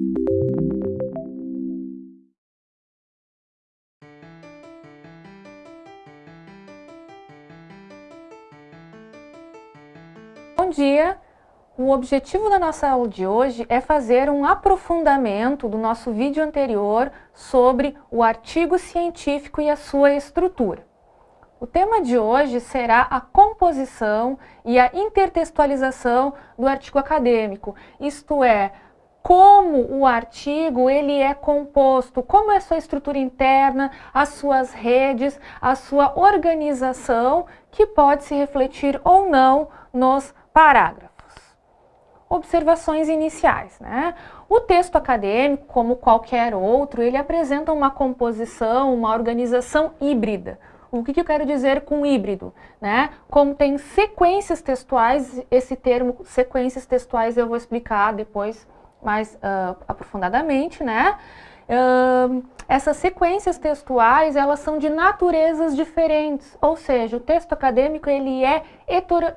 Bom dia! O objetivo da nossa aula de hoje é fazer um aprofundamento do nosso vídeo anterior sobre o artigo científico e a sua estrutura. O tema de hoje será a composição e a intertextualização do artigo acadêmico, isto é, como o artigo ele é composto, como é sua estrutura interna, as suas redes, a sua organização, que pode se refletir ou não nos parágrafos. Observações iniciais. Né? O texto acadêmico, como qualquer outro, ele apresenta uma composição, uma organização híbrida. O que, eu quero dizer com híbrido? Né? Como tem sequências textuais, esse termo sequências textuais eu vou explicar depois mais uh, aprofundadamente, né? Uh, essas sequências textuais, elas são de naturezas diferentes, ou seja, o texto acadêmico ele é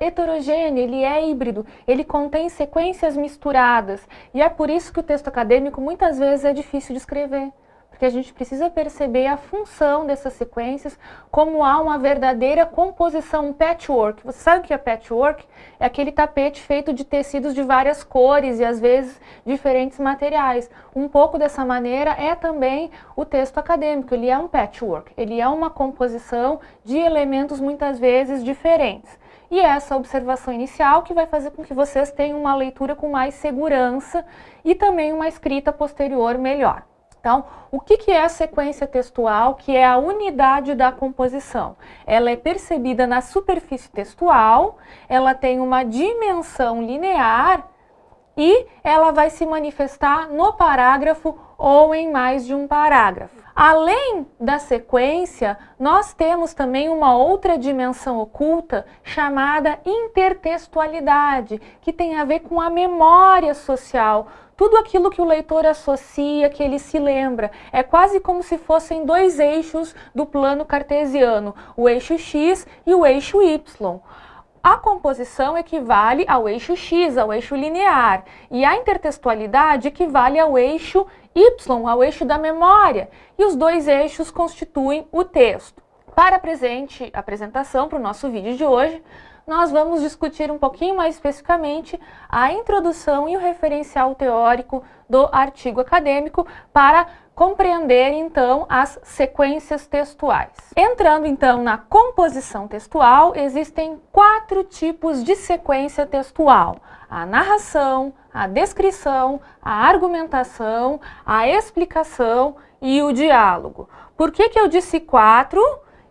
heterogêneo, ele é híbrido, ele contém sequências misturadas, e é por isso que o texto acadêmico muitas vezes é difícil de escrever porque a gente precisa perceber a função dessas sequências, como há uma verdadeira composição, um patchwork. Você sabe o que é patchwork? É aquele tapete feito de tecidos de várias cores e às vezes diferentes materiais. Um pouco dessa maneira é também o texto acadêmico, ele é um patchwork, ele é uma composição de elementos muitas vezes diferentes. E essa observação inicial que vai fazer com que vocês tenham uma leitura com mais segurança e também uma escrita posterior melhor. Então, o que, que é a sequência textual, que é a unidade da composição? Ela é percebida na superfície textual, ela tem uma dimensão linear e ela vai se manifestar no parágrafo ou em mais de um parágrafo. Além da sequência, nós temos também uma outra dimensão oculta chamada intertextualidade, que tem a ver com a memória social, tudo aquilo que o leitor associa, que ele se lembra. É quase como se fossem dois eixos do plano cartesiano, o eixo x e o eixo y. A composição equivale ao eixo x, ao eixo linear, e a intertextualidade equivale ao eixo y, ao eixo da memória, e os dois eixos constituem o texto. Para a presente apresentação, para o nosso vídeo de hoje, nós vamos discutir um pouquinho mais especificamente a introdução e o referencial teórico do artigo acadêmico para compreender, então, as sequências textuais. Entrando, então, na composição textual, existem quatro tipos de sequência textual. A narração, a descrição, a argumentação, a explicação e o diálogo. Por que, que eu disse quatro?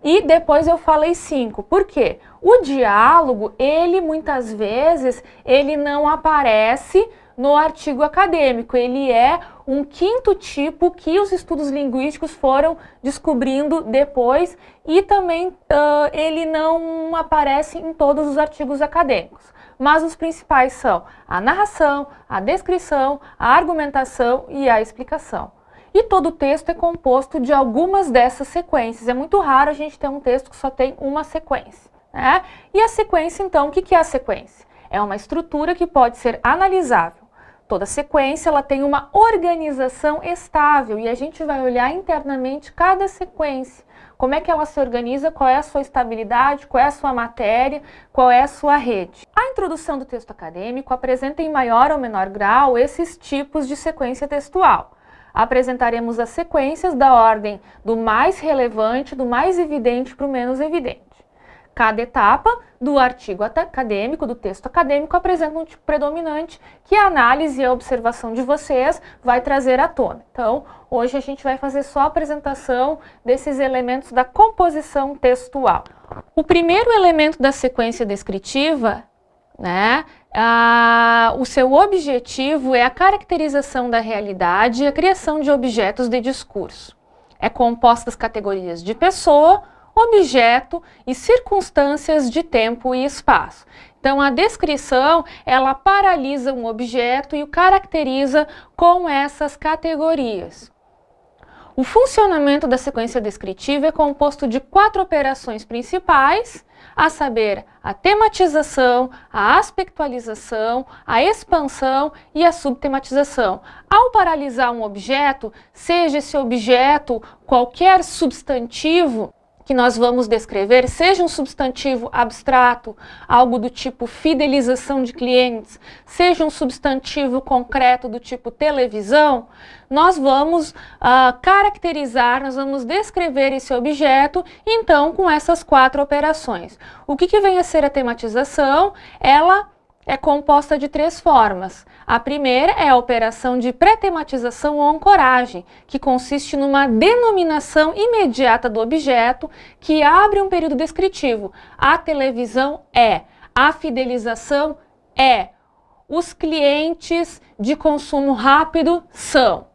E depois eu falei cinco. Por quê? O diálogo, ele muitas vezes, ele não aparece no artigo acadêmico. Ele é um quinto tipo que os estudos linguísticos foram descobrindo depois e também uh, ele não aparece em todos os artigos acadêmicos. Mas os principais são a narração, a descrição, a argumentação e a explicação. E todo o texto é composto de algumas dessas sequências. É muito raro a gente ter um texto que só tem uma sequência. Né? E a sequência, então, o que é a sequência? É uma estrutura que pode ser analisável. Toda sequência ela tem uma organização estável e a gente vai olhar internamente cada sequência. Como é que ela se organiza, qual é a sua estabilidade, qual é a sua matéria, qual é a sua rede. A introdução do texto acadêmico apresenta em maior ou menor grau esses tipos de sequência textual apresentaremos as sequências da ordem do mais relevante, do mais evidente para o menos evidente. Cada etapa do artigo acadêmico, do texto acadêmico, apresenta um tipo predominante que a análise e a observação de vocês vai trazer à tona. Então, hoje a gente vai fazer só a apresentação desses elementos da composição textual. O primeiro elemento da sequência descritiva né, ah, o seu objetivo é a caracterização da realidade e a criação de objetos de discurso. É composta das categorias de pessoa, objeto e circunstâncias de tempo e espaço. Então, a descrição, ela paralisa um objeto e o caracteriza com essas categorias. O funcionamento da sequência descritiva é composto de quatro operações principais, a saber, a tematização, a aspectualização, a expansão e a subtematização. Ao paralisar um objeto, seja esse objeto qualquer substantivo, que nós vamos descrever, seja um substantivo abstrato, algo do tipo fidelização de clientes, seja um substantivo concreto do tipo televisão, nós vamos uh, caracterizar, nós vamos descrever esse objeto, então, com essas quatro operações. O que, que vem a ser a tematização? Ela é composta de três formas. A primeira é a operação de pré-tematização ou ancoragem, que consiste numa denominação imediata do objeto que abre um período descritivo. A televisão é, a fidelização é, os clientes de consumo rápido são.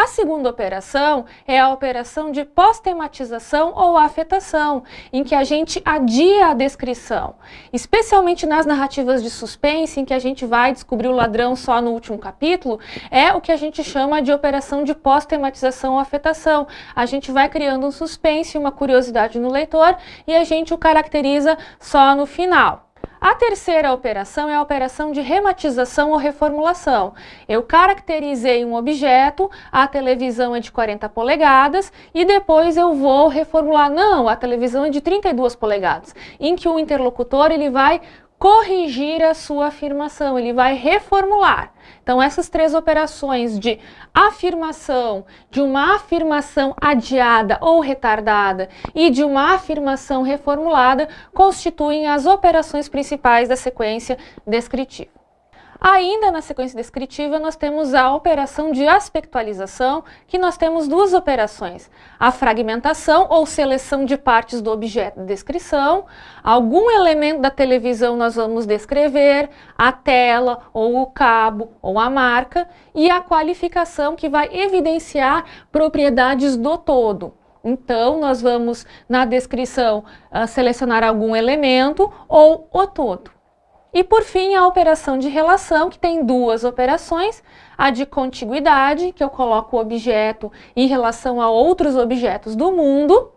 A segunda operação é a operação de pós-tematização ou afetação, em que a gente adia a descrição, especialmente nas narrativas de suspense, em que a gente vai descobrir o ladrão só no último capítulo, é o que a gente chama de operação de pós-tematização ou afetação. A gente vai criando um suspense, uma curiosidade no leitor e a gente o caracteriza só no final. A terceira operação é a operação de rematização ou reformulação. Eu caracterizei um objeto, a televisão é de 40 polegadas e depois eu vou reformular. Não, a televisão é de 32 polegadas, em que o interlocutor ele vai corrigir a sua afirmação, ele vai reformular. Então, essas três operações de afirmação, de uma afirmação adiada ou retardada e de uma afirmação reformulada constituem as operações principais da sequência descritiva. Ainda na sequência descritiva, nós temos a operação de aspectualização, que nós temos duas operações. A fragmentação, ou seleção de partes do objeto de descrição. Algum elemento da televisão nós vamos descrever, a tela, ou o cabo, ou a marca. E a qualificação, que vai evidenciar propriedades do todo. Então, nós vamos, na descrição, uh, selecionar algum elemento ou o todo. E por fim, a operação de relação, que tem duas operações, a de contiguidade, que eu coloco o objeto em relação a outros objetos do mundo,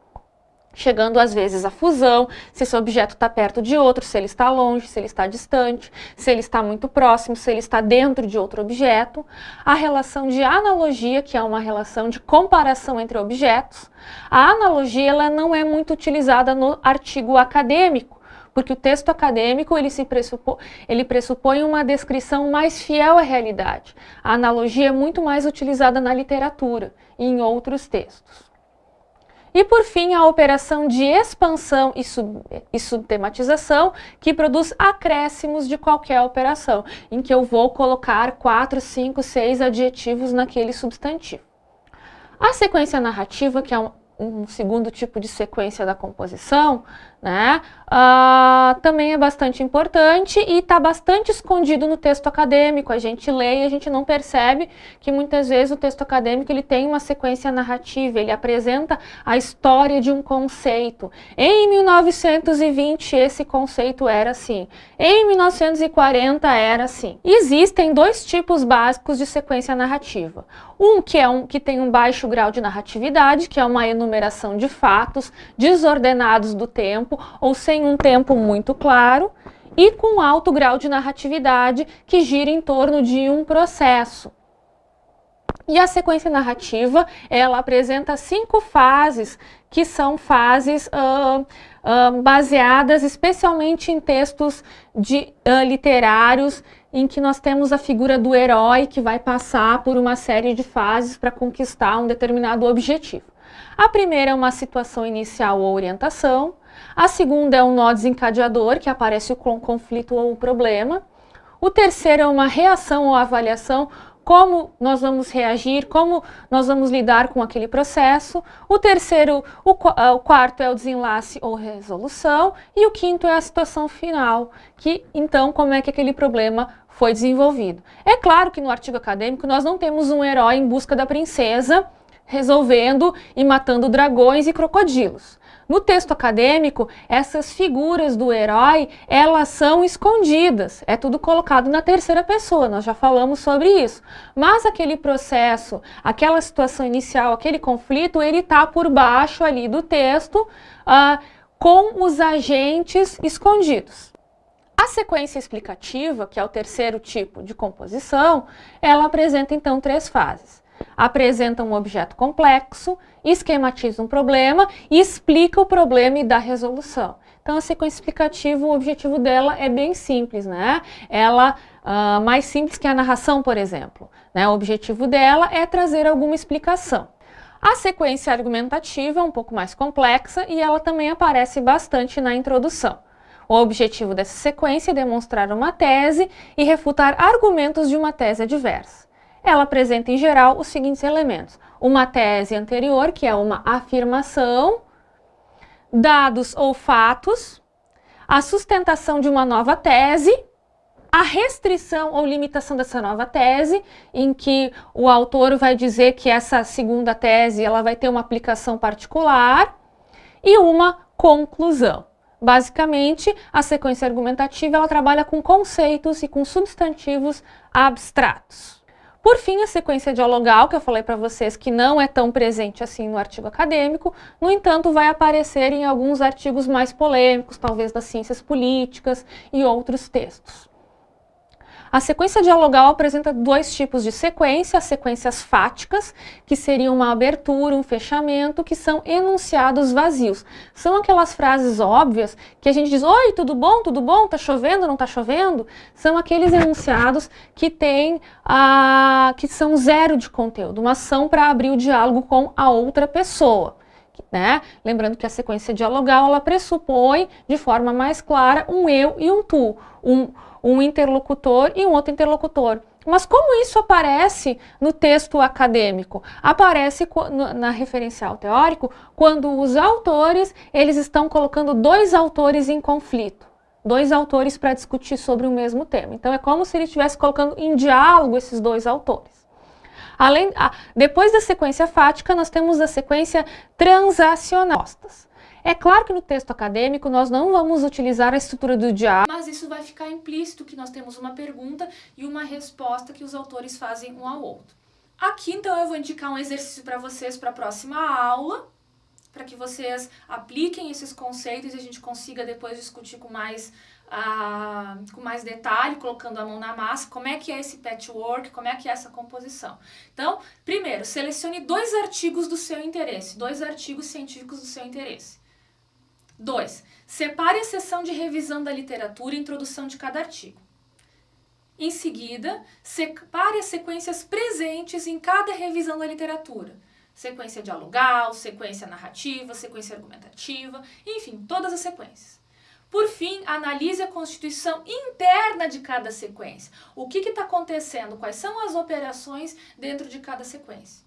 chegando às vezes à fusão, se esse objeto está perto de outro, se ele está longe, se ele está distante, se ele está muito próximo, se ele está dentro de outro objeto. A relação de analogia, que é uma relação de comparação entre objetos. A analogia ela não é muito utilizada no artigo acadêmico, porque o texto acadêmico ele, se pressupõe, ele pressupõe uma descrição mais fiel à realidade. A analogia é muito mais utilizada na literatura e em outros textos. E por fim, a operação de expansão e, sub, e subtematização, que produz acréscimos de qualquer operação, em que eu vou colocar quatro, cinco, seis adjetivos naquele substantivo. A sequência narrativa, que é um, um segundo tipo de sequência da composição, né, uh, também é bastante importante e está bastante escondido no texto acadêmico. A gente lê e a gente não percebe que muitas vezes o texto acadêmico ele tem uma sequência narrativa, ele apresenta a história de um conceito. Em 1920 esse conceito era assim, em 1940 era assim. Existem dois tipos básicos de sequência narrativa. Um que, é um que tem um baixo grau de narratividade, que é uma enumeração de fatos desordenados do tempo, tempo ou sem um tempo muito claro e com alto grau de narratividade que gira em torno de um processo. E a sequência narrativa, ela apresenta cinco fases, que são fases uh, uh, baseadas especialmente em textos de, uh, literários, em que nós temos a figura do herói que vai passar por uma série de fases para conquistar um determinado objetivo. A primeira é uma situação inicial ou orientação, a segunda é um nó desencadeador, que aparece com o conflito ou o problema. O terceiro é uma reação ou avaliação, como nós vamos reagir, como nós vamos lidar com aquele processo. O terceiro, o, ah, o, quarto é o desenlace ou resolução. E o quinto é a situação final, que então como é que aquele problema foi desenvolvido. É claro que no artigo acadêmico nós não temos um herói em busca da princesa resolvendo e matando dragões e crocodilos. No texto acadêmico, essas figuras do herói, elas são escondidas, é tudo colocado na terceira pessoa, nós já falamos sobre isso. Mas aquele processo, aquela situação inicial, aquele conflito, ele está por baixo ali do texto, uh, com os agentes escondidos. A sequência explicativa, que é o terceiro tipo de composição, ela apresenta então três fases. Apresenta um objeto complexo, esquematiza um problema e explica o problema e dá resolução. Então a sequência explicativa, o objetivo dela é bem simples, né? Ela, uh, mais simples que a narração, por exemplo. Né? O objetivo dela é trazer alguma explicação. A sequência argumentativa é um pouco mais complexa e ela também aparece bastante na introdução. O objetivo dessa sequência é demonstrar uma tese e refutar argumentos de uma tese adversa. Ela apresenta, em geral, os seguintes elementos. Uma tese anterior, que é uma afirmação, dados ou fatos, a sustentação de uma nova tese, a restrição ou limitação dessa nova tese, em que o autor vai dizer que essa segunda tese ela vai ter uma aplicação particular, e uma conclusão. Basicamente, a sequência argumentativa ela trabalha com conceitos e com substantivos abstratos. Por fim, a sequência dialogal, que eu falei para vocês que não é tão presente assim no artigo acadêmico, no entanto, vai aparecer em alguns artigos mais polêmicos, talvez das ciências políticas e outros textos. A sequência dialogal apresenta dois tipos de sequência, as sequências fáticas, que seriam uma abertura, um fechamento, que são enunciados vazios. São aquelas frases óbvias que a gente diz, oi, tudo bom, tudo bom, tá chovendo, não tá chovendo? São aqueles enunciados que têm, a, que são zero de conteúdo, uma ação para abrir o diálogo com a outra pessoa. Né? Lembrando que a sequência dialogal ela pressupõe de forma mais clara um eu e um tu, um, um interlocutor e um outro interlocutor. Mas como isso aparece no texto acadêmico? Aparece na referencial teórico quando os autores eles estão colocando dois autores em conflito. Dois autores para discutir sobre o mesmo tema. Então é como se ele estivesse colocando em diálogo esses dois autores. Além, depois da sequência fática, nós temos a sequência transacional. É claro que no texto acadêmico nós não vamos utilizar a estrutura do diálogo, mas isso vai ficar implícito que nós temos uma pergunta e uma resposta que os autores fazem um ao outro. Aqui então eu vou indicar um exercício para vocês para a próxima aula, para que vocês apliquem esses conceitos e a gente consiga depois discutir com mais, com mais detalhe, colocando a mão na massa, como é que é esse patchwork, como é que é essa composição. Então, primeiro, selecione dois artigos do seu interesse, dois artigos científicos do seu interesse. 2. Separe a seção de revisão da literatura e introdução de cada artigo. Em seguida, separe as sequências presentes em cada revisão da literatura. Sequência dialogal, sequência narrativa, sequência argumentativa, enfim, todas as sequências. Por fim, analise a constituição interna de cada sequência. O que está acontecendo? Quais são as operações dentro de cada sequência?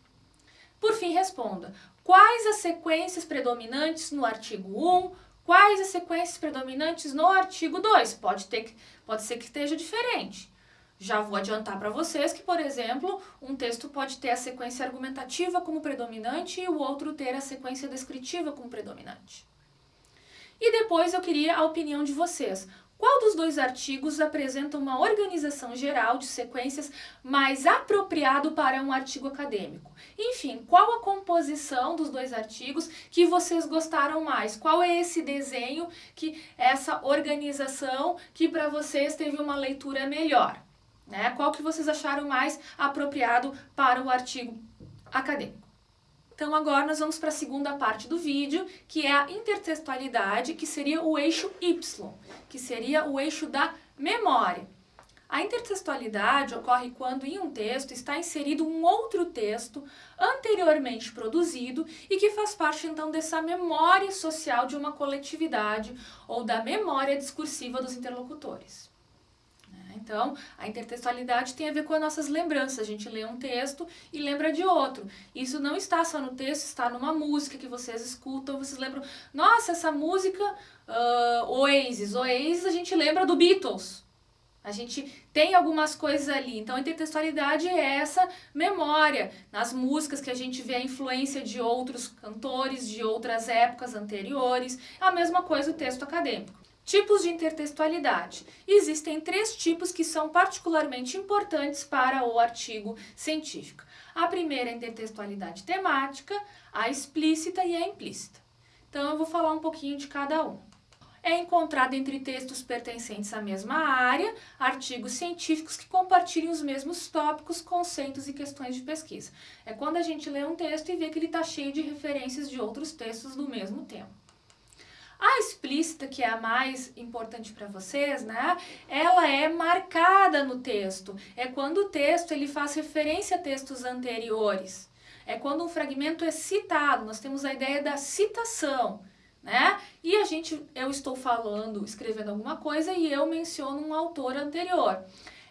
Por fim, responda. Quais as sequências predominantes no artigo 1, quais as sequências predominantes no artigo 2? Pode, ter, pode ser que esteja diferente. Já vou adiantar para vocês que, por exemplo, um texto pode ter a sequência argumentativa como predominante e o outro ter a sequência descritiva como predominante. E depois eu queria a opinião de vocês. Qual dos dois artigos apresenta uma organização geral de sequências mais apropriado para um artigo acadêmico? Enfim, qual a composição dos dois artigos que vocês gostaram mais? Qual é esse desenho, que essa organização que para vocês teve uma leitura melhor? Né? Qual que vocês acharam mais apropriado para o artigo acadêmico? Então agora nós vamos para a segunda parte do vídeo, que é a intertextualidade, que seria o eixo Y, que seria o eixo da memória. A intertextualidade ocorre quando em um texto está inserido um outro texto anteriormente produzido e que faz parte então dessa memória social de uma coletividade ou da memória discursiva dos interlocutores. Então, a intertextualidade tem a ver com as nossas lembranças. A gente lê um texto e lembra de outro. Isso não está só no texto, está numa música que vocês escutam. Vocês lembram, nossa, essa música, uh, Oasis. Oasis a gente lembra do Beatles. A gente tem algumas coisas ali. Então, a intertextualidade é essa memória. Nas músicas que a gente vê a influência de outros cantores, de outras épocas anteriores. A mesma coisa o texto acadêmico. Tipos de intertextualidade. Existem três tipos que são particularmente importantes para o artigo científico. A primeira é a intertextualidade temática, a explícita e a implícita. Então eu vou falar um pouquinho de cada um é encontrado entre textos pertencentes à mesma área, artigos científicos que compartilham os mesmos tópicos, conceitos e questões de pesquisa. É quando a gente lê um texto e vê que ele está cheio de referências de outros textos do mesmo tema. A explícita, que é a mais importante para vocês, né? Ela é marcada no texto. É quando o texto ele faz referência a textos anteriores. É quando um fragmento é citado. Nós temos a ideia da citação né? E a gente, eu estou falando, escrevendo alguma coisa e eu menciono um autor anterior.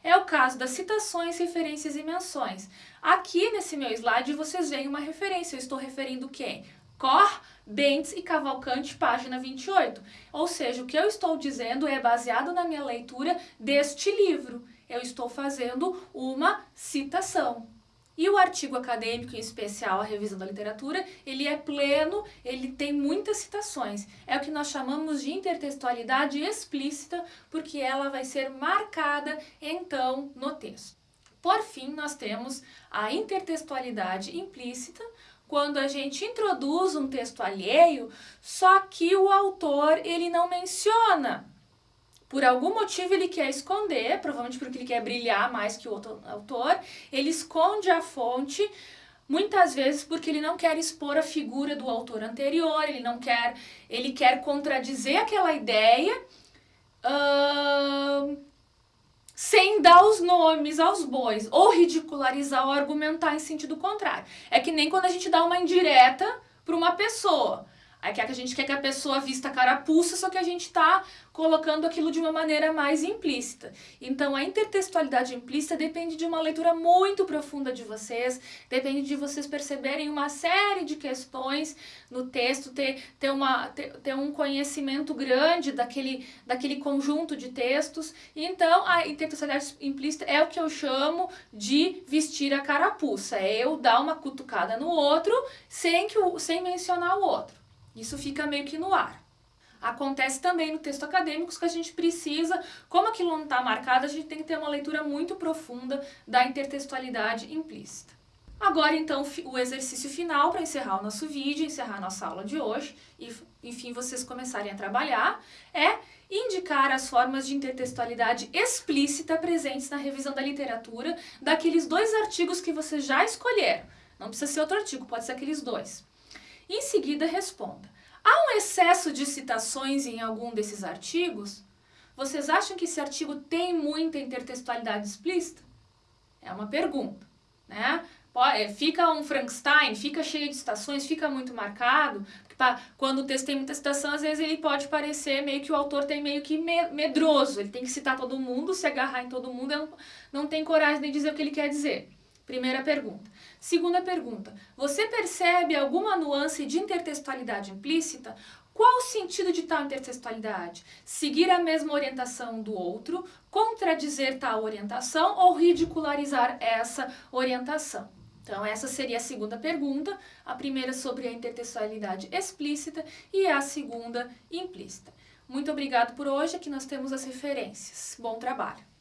É o caso das citações, referências e menções. Aqui nesse meu slide vocês veem uma referência, eu estou referindo quem? Cor, Bentes e Cavalcante, página 28. Ou seja, o que eu estou dizendo é baseado na minha leitura deste livro. Eu estou fazendo uma citação. E o artigo acadêmico, em especial a revisão da literatura, ele é pleno, ele tem muitas citações. É o que nós chamamos de intertextualidade explícita, porque ela vai ser marcada, então, no texto. Por fim, nós temos a intertextualidade implícita, quando a gente introduz um texto alheio, só que o autor ele não menciona. Por algum motivo ele quer esconder, provavelmente porque ele quer brilhar mais que o outro autor, ele esconde a fonte, muitas vezes porque ele não quer expor a figura do autor anterior, ele não quer, ele quer contradizer aquela ideia, uh, sem dar os nomes aos bois, ou ridicularizar ou argumentar em sentido contrário. É que nem quando a gente dá uma indireta para uma pessoa. Aí que a gente quer que a pessoa vista carapuça, só que a gente está colocando aquilo de uma maneira mais implícita. Então, a intertextualidade implícita depende de uma leitura muito profunda de vocês, depende de vocês perceberem uma série de questões no texto, ter, ter, uma, ter, ter um conhecimento grande daquele, daquele conjunto de textos. Então, a intertextualidade implícita é o que eu chamo de vestir a carapuça, é eu dar uma cutucada no outro sem, que sem mencionar o outro. Isso fica meio que no ar. Acontece também no texto acadêmico que a gente precisa, como aquilo não está marcado, a gente tem que ter uma leitura muito profunda da intertextualidade implícita. Agora, então, o exercício final para encerrar o nosso vídeo, encerrar a nossa aula de hoje e, enfim, vocês começarem a trabalhar, é indicar as formas de intertextualidade explícita presentes na revisão da literatura daqueles dois artigos que vocês já escolheram. Não precisa ser outro artigo, pode ser aqueles dois. Em seguida, responda. Há um excesso de citações em algum desses artigos? Vocês acham que esse artigo tem muita intertextualidade explícita? É uma pergunta, né? É, fica um Frankenstein, fica cheio de citações, fica muito marcado, quando o texto tem muita citação, às vezes ele pode parecer meio que o autor tem meio que medroso, ele tem que citar todo mundo, se agarrar em todo mundo, não, não tem coragem de dizer o que ele quer dizer. Primeira pergunta. Segunda pergunta. Você percebe alguma nuance de intertextualidade implícita? Qual o sentido de tal intertextualidade? Seguir a mesma orientação do outro, contradizer tal orientação ou ridicularizar essa orientação? Então, essa seria a segunda pergunta, a primeira sobre a intertextualidade explícita e a segunda implícita. Muito obrigado por hoje, aqui nós temos as referências. Bom trabalho!